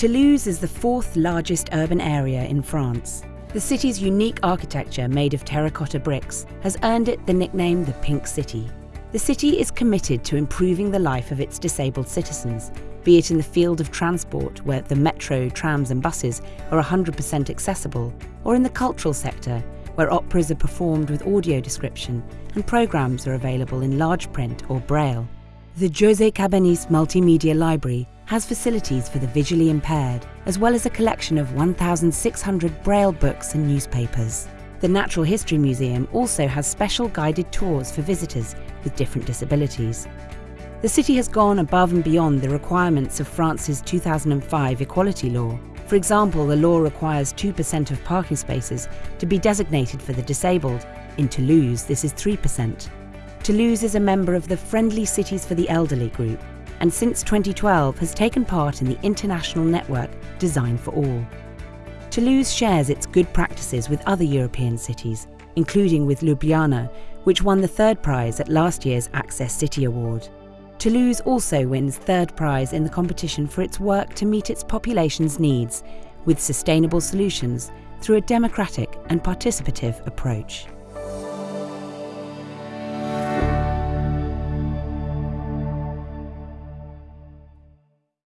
Toulouse is the fourth largest urban area in France. The city's unique architecture, made of terracotta bricks, has earned it the nickname the Pink City. The city is committed to improving the life of its disabled citizens, be it in the field of transport, where the metro, trams, and buses are 100% accessible, or in the cultural sector, where operas are performed with audio description and programmes are available in large print or braille. The José Cabanis Multimedia Library has facilities for the visually impaired, as well as a collection of 1,600 braille books and newspapers. The Natural History Museum also has special guided tours for visitors with different disabilities. The city has gone above and beyond the requirements of France's 2005 equality law. For example, the law requires 2% of parking spaces to be designated for the disabled. In Toulouse, this is 3%. Toulouse is a member of the Friendly Cities for the Elderly group, and since 2012 has taken part in the international network Design for All. Toulouse shares its good practices with other European cities, including with Ljubljana, which won the third prize at last year's Access City Award. Toulouse also wins third prize in the competition for its work to meet its population's needs with sustainable solutions through a democratic and participative approach.